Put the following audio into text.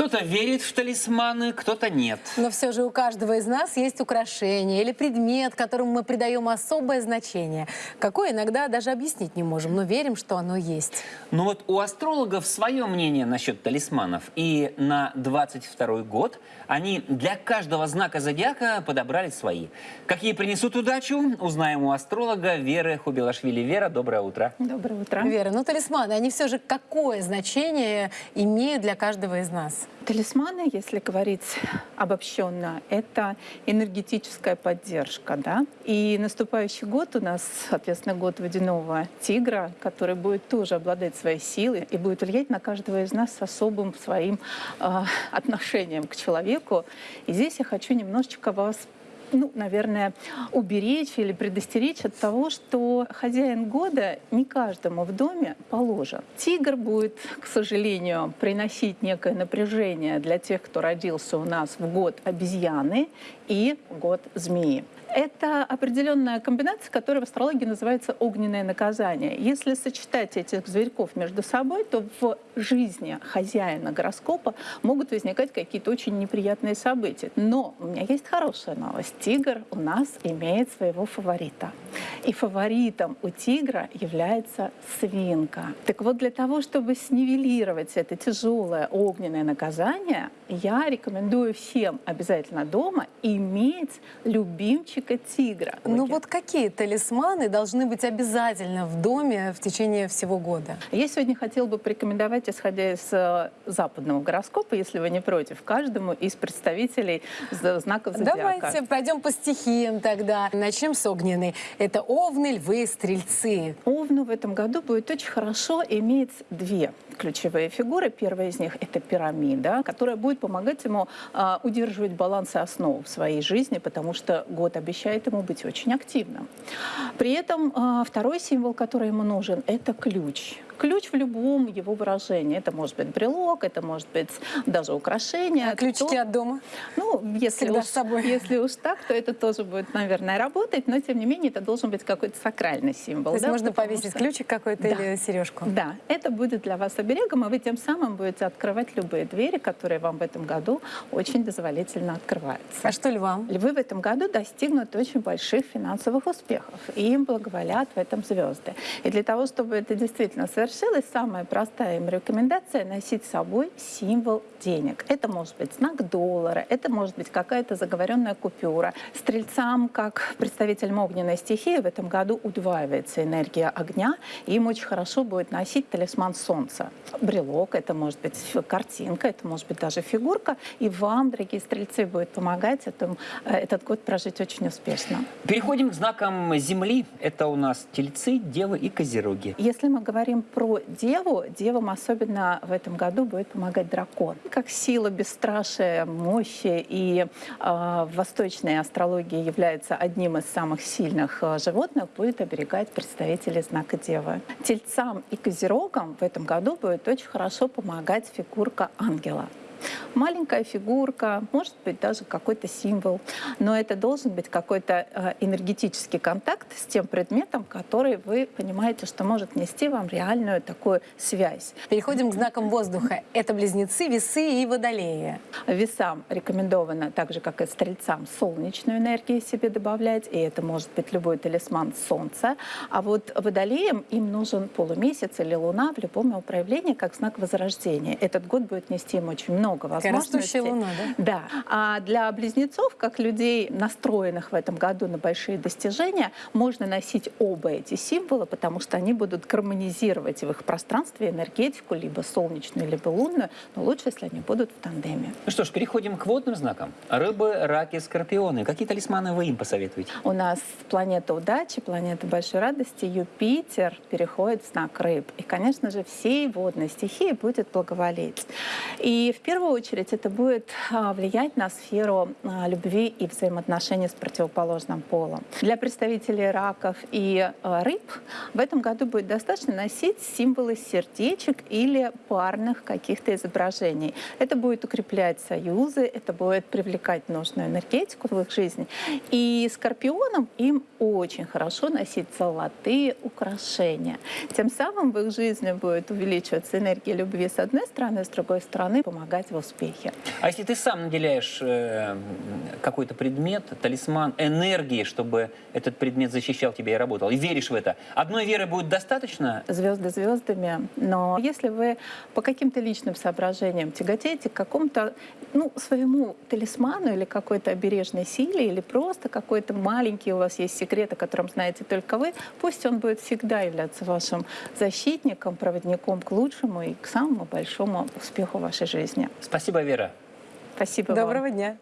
Кто-то верит в талисманы, кто-то нет. Но все же у каждого из нас есть украшение или предмет, которому мы придаем особое значение. Какое иногда даже объяснить не можем, но верим, что оно есть. Ну вот у астрологов свое мнение насчет талисманов. И на 22 год они для каждого знака зодиака подобрали свои. Какие принесут удачу, узнаем у астролога Веры Хубилашвили. Вера, доброе утро. Доброе утро. Вера, ну талисманы, они все же какое значение имеют для каждого из нас? Талисманы, если говорить обобщенно, это энергетическая поддержка. Да? И наступающий год у нас, соответственно, год водяного тигра, который будет тоже обладать своей силой и будет влиять на каждого из нас с особым своим э, отношением к человеку. И здесь я хочу немножечко вас ну, наверное, уберечь или предостеречь от того, что хозяин года не каждому в доме положен. Тигр будет, к сожалению, приносить некое напряжение для тех, кто родился у нас в год обезьяны и год змеи. Это определенная комбинация, которая в астрологии называется огненное наказание. Если сочетать этих зверьков между собой, то в жизни хозяина гороскопа могут возникать какие-то очень неприятные события. Но у меня есть хорошая новость. Тигр у нас имеет своего фаворита. И фаворитом у тигра является свинка. Так вот, для того, чтобы снивелировать это тяжелое огненное наказание, я рекомендую всем обязательно дома иметь любимчик мальчика тигра. Ну вот какие талисманы должны быть обязательно в доме в течение всего года? Я сегодня хотела бы порекомендовать, исходя из э, западного гороскопа, если вы не против, каждому из представителей знаков зодиака. Давайте пойдем по стихиям тогда. Начнем с огненной. Это овны, львы, стрельцы. Овну в этом году будет очень хорошо иметь две ключевые фигуры. Первая из них — это пирамида, которая будет помогать ему э, удерживать баланс и основу в своей жизни, потому что год обещает ему быть очень активным. При этом а, второй символ, который ему нужен, это ключ ключ в любом его выражении. Это может быть брелок, это может быть даже украшение. А ключики то, от дома? Ну, если уж, с собой. если уж так, то это тоже будет, наверное, работать, но тем не менее это должен быть какой-то сакральный символ. То есть да, можно повесить что... ключик какой-то да. или сережку? Да, это будет для вас оберегом, и вы тем самым будете открывать любые двери, которые вам в этом году очень дозволительно открываются. А что львам? Львы в этом году достигнут очень больших финансовых успехов, и им благоволят в этом звезды. И для того, чтобы это действительно совершилось, совершилась, самая простая им рекомендация — носить с собой символ денег. Это может быть знак доллара, это может быть какая-то заговоренная купюра. Стрельцам, как представителям огненной стихии, в этом году удваивается энергия огня, и им очень хорошо будет носить талисман солнца. Брелок, это может быть картинка, это может быть даже фигурка, и вам, дорогие стрельцы, будет помогать этом, э, этот год прожить очень успешно. Переходим к знакам Земли. Это у нас тельцы, девы и козероги. Если мы говорим про деву, девам особенно в этом году будет помогать дракон. Как сила бесстрашия, мощи и э, в восточной астрологии является одним из самых сильных э, животных, будет оберегать представителей знака девы. Тельцам и козерогам в этом году будет очень хорошо помогать фигурка ангела. Маленькая фигурка, может быть даже какой-то символ, но это должен быть какой-то э, энергетический контакт с тем предметом, который вы понимаете, что может нести вам реальную такую связь. Переходим к знакам воздуха. Это близнецы, весы и водолеи. Весам рекомендовано, так же как и стрельцам, солнечную энергию себе добавлять, и это может быть любой талисман солнца. А вот водолеям им нужен полумесяц или луна в любом его проявлении как знак возрождения. Этот год будет нести им очень много много возможностей. луна, да? Да. А для близнецов, как людей, настроенных в этом году на большие достижения, можно носить оба эти символа, потому что они будут гармонизировать в их пространстве энергетику, либо солнечную, либо лунную, но лучше, если они будут в тандеме. Ну что ж, переходим к водным знакам. Рыбы, раки, скорпионы. Какие талисманы вы им посоветуете? У нас планета удачи, планета большой радости, Юпитер переходит в знак рыб. И, конечно же, всей водной стихии будет благоволить. И в первую первую очередь это будет а, влиять на сферу а, любви и взаимоотношений с противоположным полом. Для представителей раков и а, рыб в этом году будет достаточно носить символы сердечек или парных каких-то изображений. Это будет укреплять союзы, это будет привлекать нужную энергетику в их жизни. И скорпионам им очень хорошо носить золотые украшения. Тем самым в их жизни будет увеличиваться энергия любви с одной стороны, с другой стороны помогать успехе успехи. А если ты сам наделяешь э, какой-то предмет, талисман, энергией, чтобы этот предмет защищал тебя и работал, и веришь в это, одной веры будет достаточно? звезды звездами, но если вы по каким-то личным соображениям тяготеете к какому-то ну, своему талисману или какой-то обережной силе, или просто какой-то маленький у вас есть секрет, о котором знаете только вы, пусть он будет всегда являться вашим защитником, проводником к лучшему и к самому большому успеху вашей жизни. Спасибо, Вера. Спасибо вам. Доброго дня.